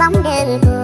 bóng đường côi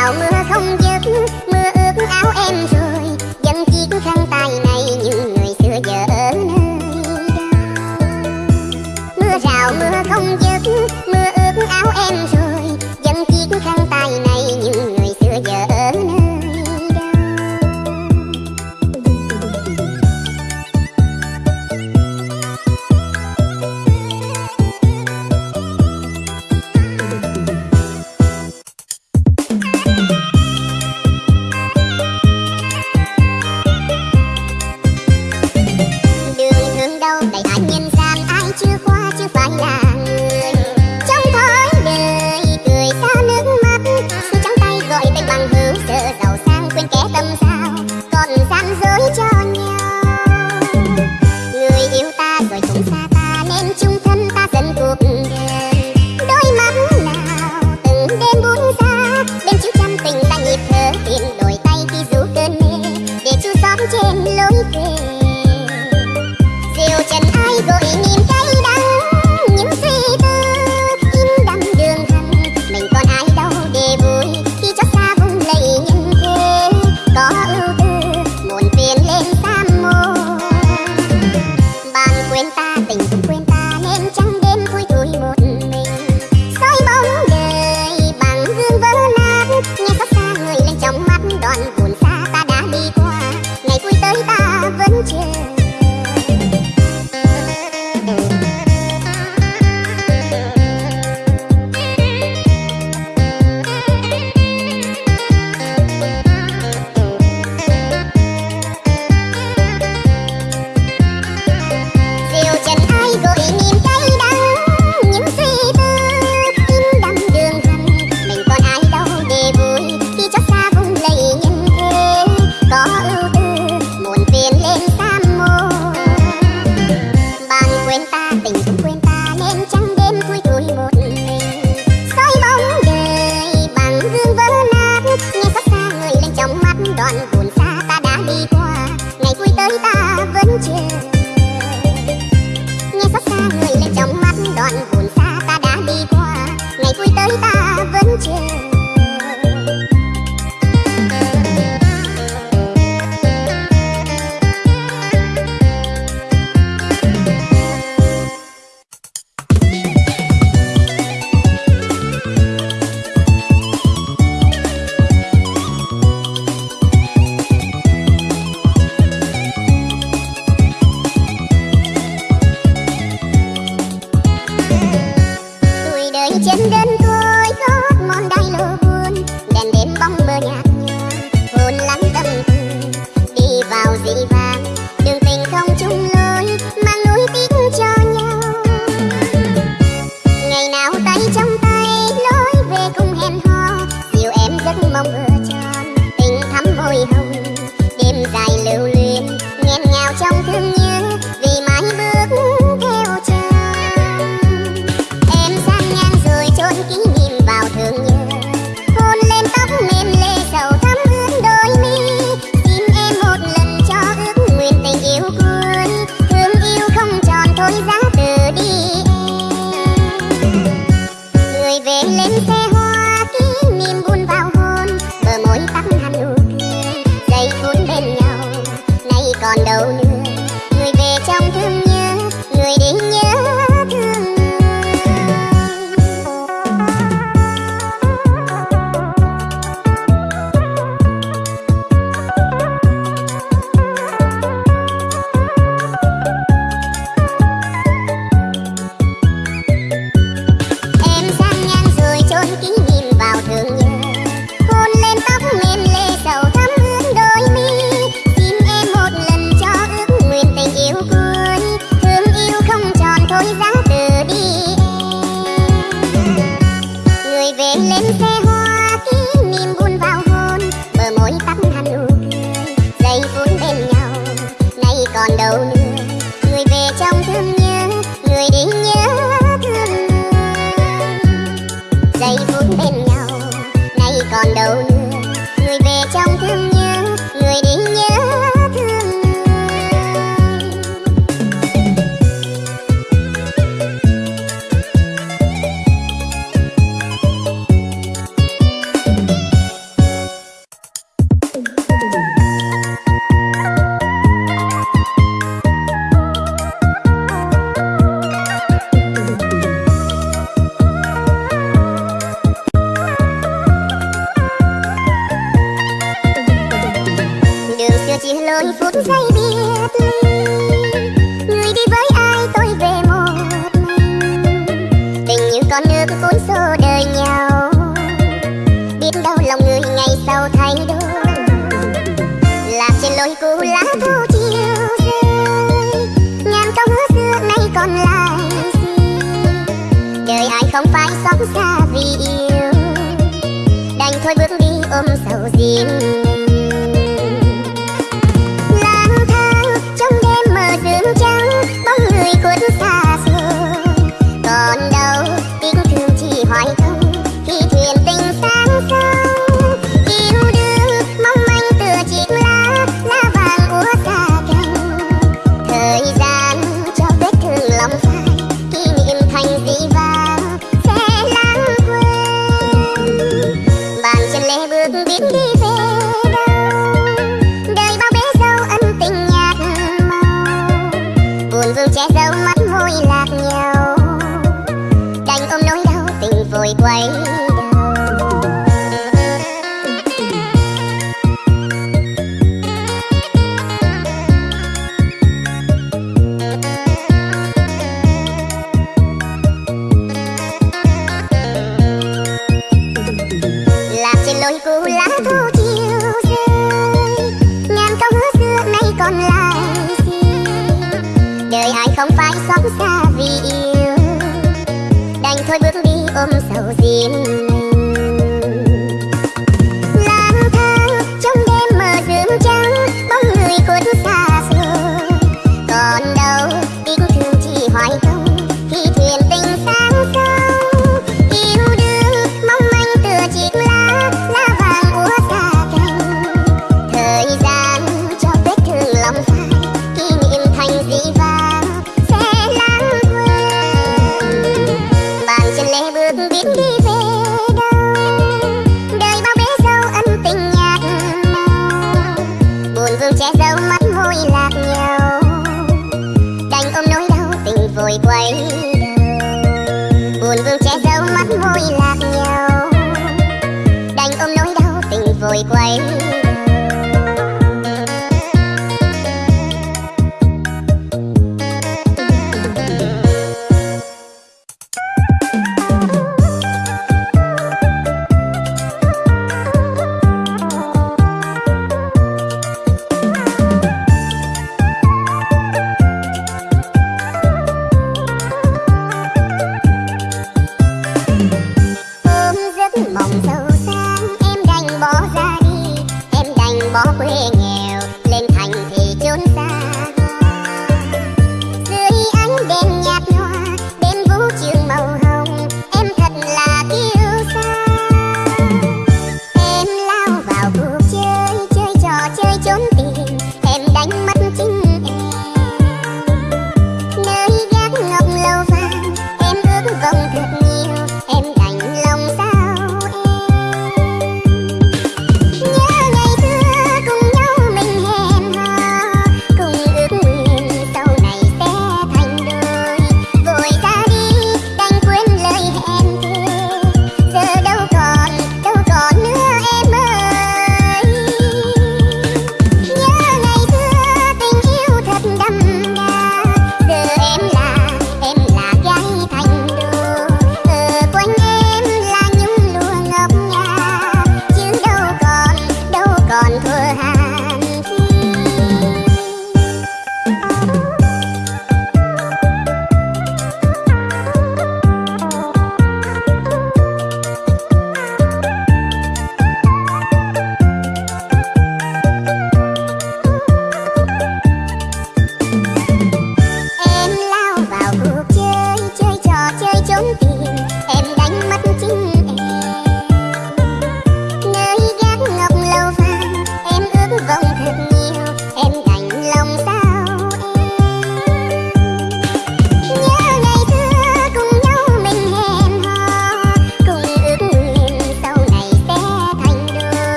mưa mưa không dứt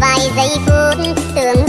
vài giây phút tưởng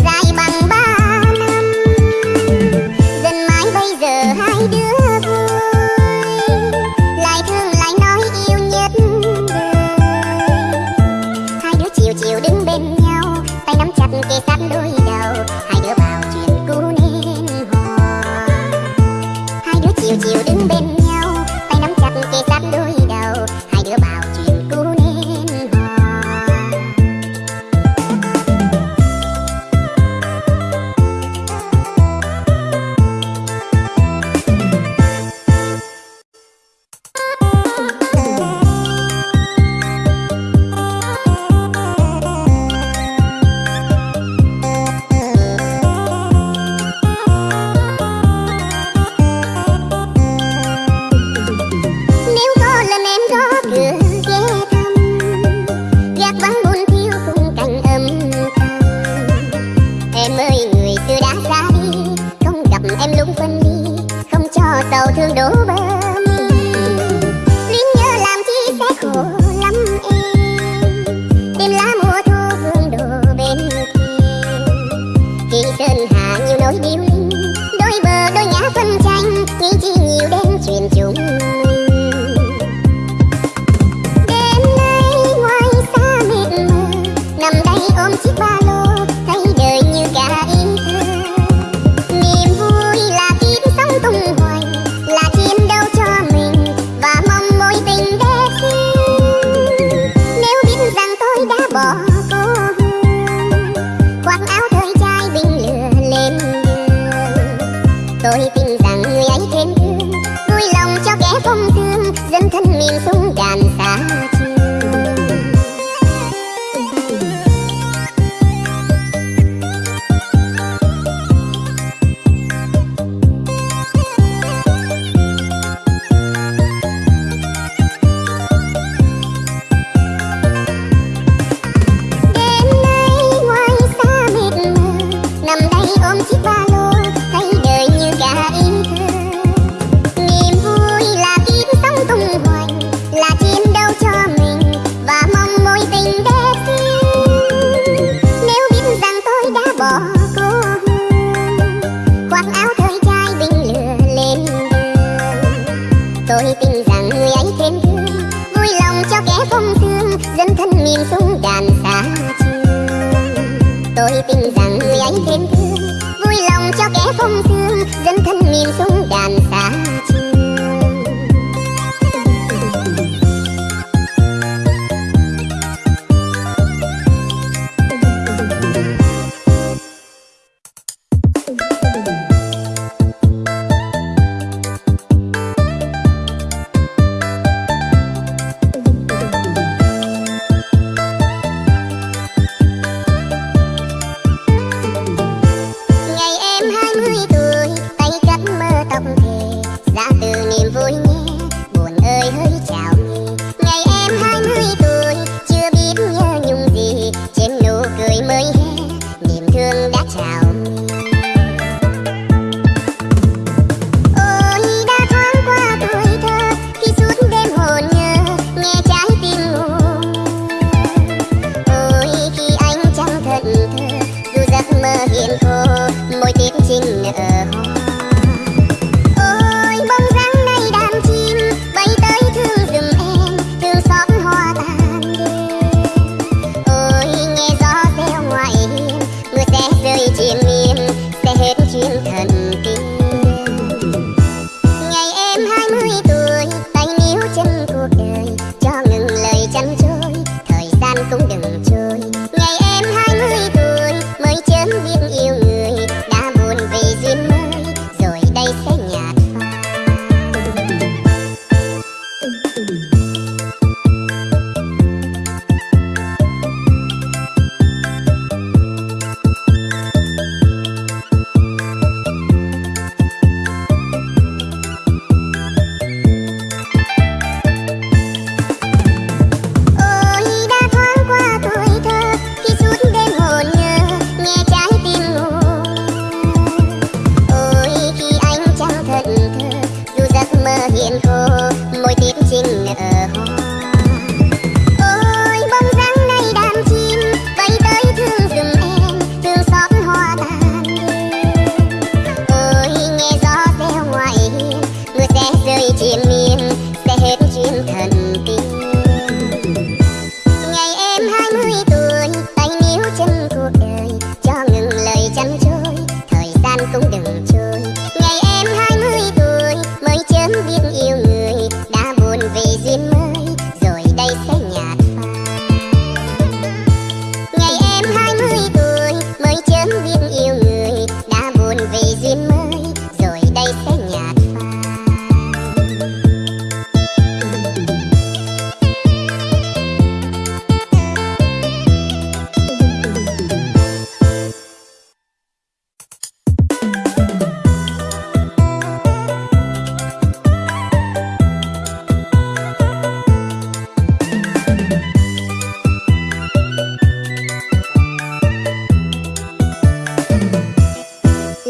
phong thương dân thân miền xuôi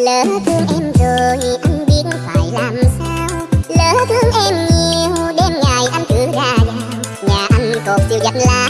lỡ thương em rồi anh biết phải làm sao. Lỡ thương em nhiều, đêm ngày anh cứ ra vào nhà anh cột tiêu giặt là